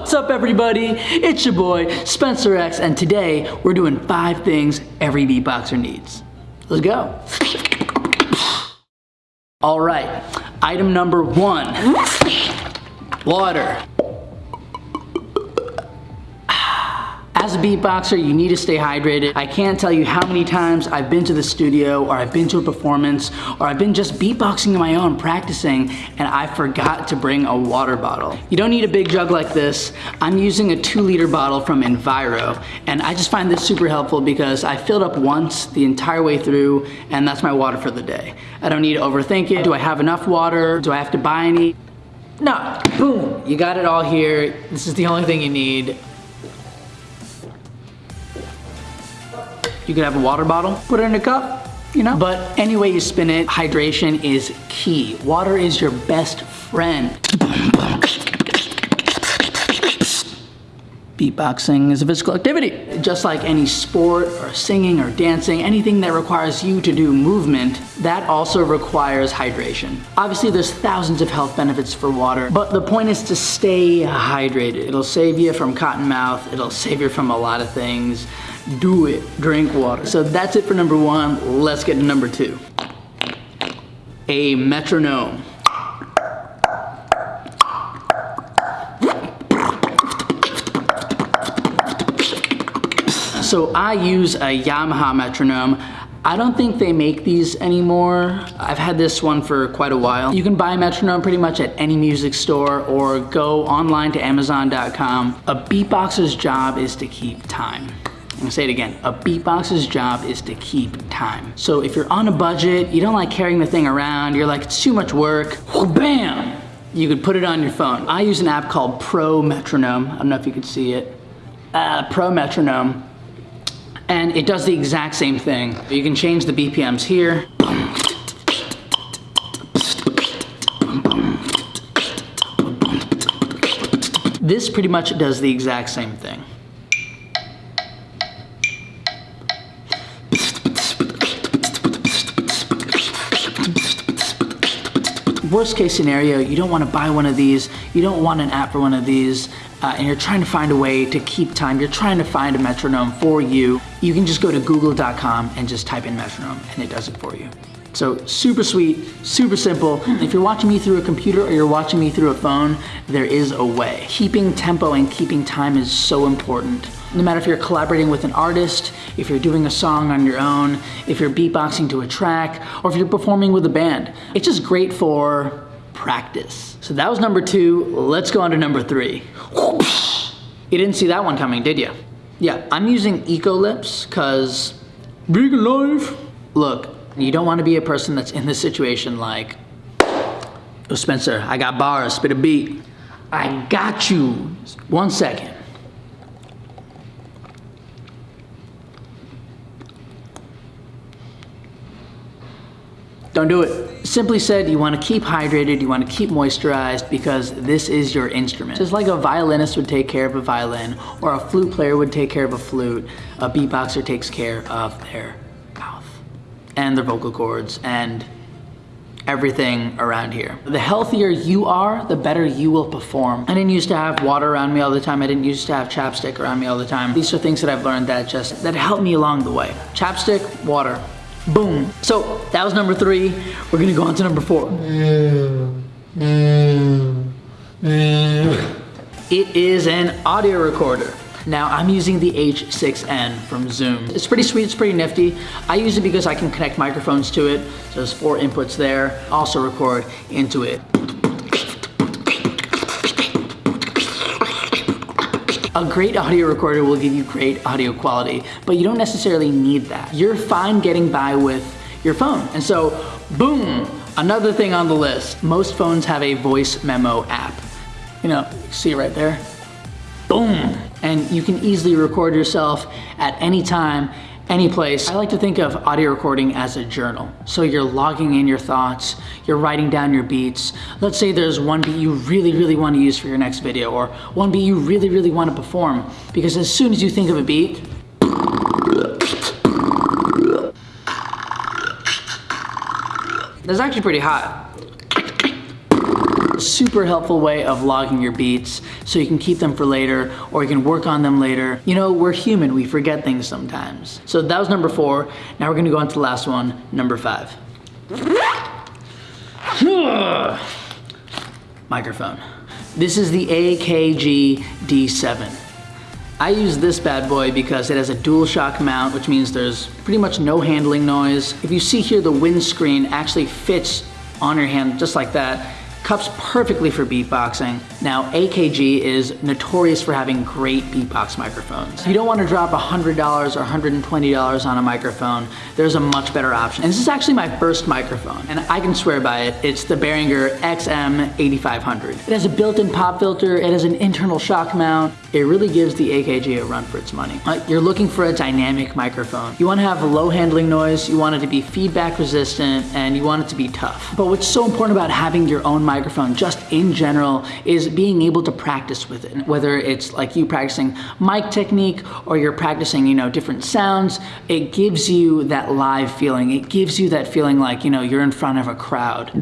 What's up everybody? It's your boy Spencer X and today we're doing five things every beatboxer needs. Let's go. All right, item number one, water. As a beatboxer, you need to stay hydrated. I can't tell you how many times I've been to the studio or I've been to a performance or I've been just beatboxing on my own practicing and I forgot to bring a water bottle. You don't need a big jug like this. I'm using a two liter bottle from Enviro and I just find this super helpful because I filled up once the entire way through and that's my water for the day. I don't need to overthink it. Do I have enough water? Do I have to buy any? No, boom, you got it all here. This is the only thing you need. You could have a water bottle, put it in a cup, you know? But any way you spin it, hydration is key. Water is your best friend. Beatboxing is a physical activity. Just like any sport or singing or dancing, anything that requires you to do movement, that also requires hydration. Obviously there's thousands of health benefits for water, but the point is to stay hydrated. It'll save you from cotton mouth, it'll save you from a lot of things. Do it, drink water. So that's it for number one, let's get to number two. A metronome. So I use a Yamaha metronome. I don't think they make these anymore. I've had this one for quite a while. You can buy a metronome pretty much at any music store or go online to amazon.com. A beatboxer's job is to keep time. I'm gonna say it again, a beatboxer's job is to keep time. So if you're on a budget, you don't like carrying the thing around, you're like, it's too much work, bam! You could put it on your phone. I use an app called Pro Metronome. I don't know if you could see it. Uh, Pro Metronome and it does the exact same thing. You can change the BPMs here. This pretty much does the exact same thing. Worst case scenario, you don't want to buy one of these, you don't want an app for one of these, uh, and you're trying to find a way to keep time, you're trying to find a metronome for you, you can just go to google.com and just type in metronome and it does it for you. So super sweet, super simple. If you're watching me through a computer or you're watching me through a phone, there is a way. Keeping tempo and keeping time is so important. No matter if you're collaborating with an artist, if you're doing a song on your own, if you're beatboxing to a track, or if you're performing with a band. It's just great for practice. So that was number two. Let's go on to number three. You didn't see that one coming, did you? Yeah, I'm using Ecolips because vegan life. Look, you don't want to be a person that's in this situation like, oh Spencer, I got bars, spit a beat. I got you. One second. Don't do it. Simply said, you wanna keep hydrated, you wanna keep moisturized because this is your instrument. Just like a violinist would take care of a violin or a flute player would take care of a flute, a beatboxer takes care of their mouth and their vocal cords and everything around here. The healthier you are, the better you will perform. I didn't used to have water around me all the time. I didn't used to have chapstick around me all the time. These are things that I've learned that just, that helped me along the way. Chapstick, water, Boom. So that was number three. We're gonna go on to number four. It is an audio recorder. Now I'm using the H6N from Zoom. It's pretty sweet, it's pretty nifty. I use it because I can connect microphones to it. So there's four inputs there. Also record into it. A great audio recorder will give you great audio quality, but you don't necessarily need that. You're fine getting by with your phone. And so, boom, another thing on the list. Most phones have a voice memo app. You know, see right there? Boom. And you can easily record yourself at any time any place. I like to think of audio recording as a journal. So you're logging in your thoughts, you're writing down your beats. Let's say there's one beat you really, really want to use for your next video or one beat you really, really want to perform. Because as soon as you think of a beat, that's actually pretty hot. Super helpful way of logging your beats so you can keep them for later or you can work on them later. You know, we're human, we forget things sometimes. So that was number four. Now we're gonna go on to the last one, number five. Microphone. This is the AKG D7. I use this bad boy because it has a dual shock mount, which means there's pretty much no handling noise. If you see here, the windscreen actually fits on your hand just like that cups perfectly for beatboxing. Now, AKG is notorious for having great beatbox microphones. You don't want to drop $100 or $120 on a microphone, there's a much better option. And this is actually my first microphone, and I can swear by it. It's the Behringer XM8500. It has a built-in pop filter, it has an internal shock mount. It really gives the AKG a run for its money. Uh, you're looking for a dynamic microphone. You want to have low handling noise, you want it to be feedback resistant, and you want it to be tough. But what's so important about having your own microphone just in general is being able to practice with it. Whether it's like you practicing mic technique or you're practicing, you know, different sounds, it gives you that live feeling. It gives you that feeling like, you know, you're in front of a crowd.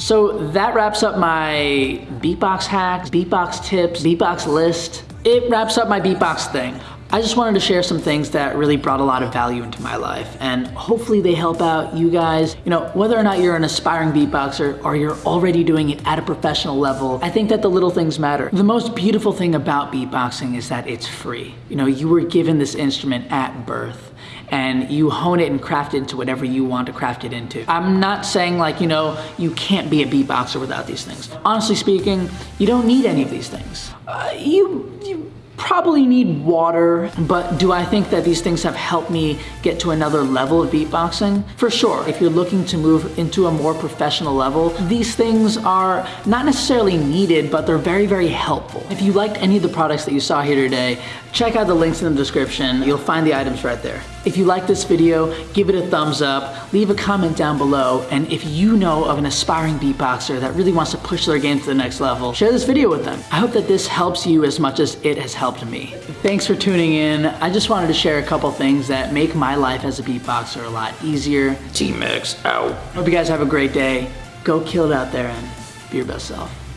So that wraps up my beatbox hacks, beatbox tips, beatbox list. It wraps up my beatbox thing. I just wanted to share some things that really brought a lot of value into my life and hopefully they help out you guys. You know, whether or not you're an aspiring beatboxer or you're already doing it at a professional level, I think that the little things matter. The most beautiful thing about beatboxing is that it's free. You know, you were given this instrument at birth and you hone it and craft it into whatever you want to craft it into. I'm not saying like, you know, you can't be a beatboxer without these things. Honestly speaking, you don't need any of these things. Uh, you, you probably need water, but do I think that these things have helped me get to another level of beatboxing? For sure. If you're looking to move into a more professional level, these things are not necessarily needed, but they're very, very helpful. If you liked any of the products that you saw here today, check out the links in the description. You'll find the items right there. If you like this video, give it a thumbs up, leave a comment down below, and if you know of an aspiring beatboxer that really wants to push their game to the next level, share this video with them. I hope that this helps you as much as it has helped me. Thanks for tuning in. I just wanted to share a couple things that make my life as a beatboxer a lot easier. T-Max out. Hope you guys have a great day. Go kill it out there and be your best self.